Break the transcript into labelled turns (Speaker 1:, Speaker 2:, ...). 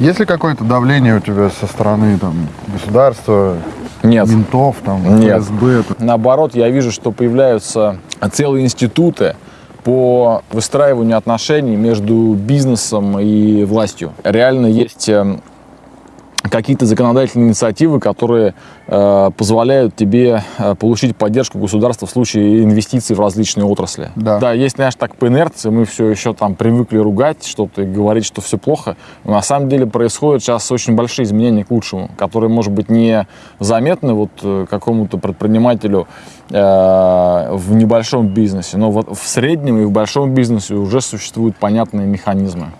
Speaker 1: Есть ли какое-то давление у тебя со стороны там, государства,
Speaker 2: Нет.
Speaker 1: ментов, там,
Speaker 2: Нет.
Speaker 1: ФСБ?
Speaker 2: Наоборот, я вижу, что появляются целые институты по выстраиванию отношений между бизнесом и властью. Реально есть эм, какие-то законодательные инициативы, которые э, позволяют тебе э, получить поддержку государства в случае инвестиций в различные отрасли.
Speaker 1: Да.
Speaker 2: да, есть, знаешь, так по инерции мы все еще там привыкли ругать что-то и говорить, что все плохо. Но на самом деле происходят сейчас очень большие изменения к лучшему, которые, может быть, не заметны вот э, какому-то предпринимателю э, в небольшом бизнесе, но вот в среднем и в большом бизнесе уже существуют понятные механизмы.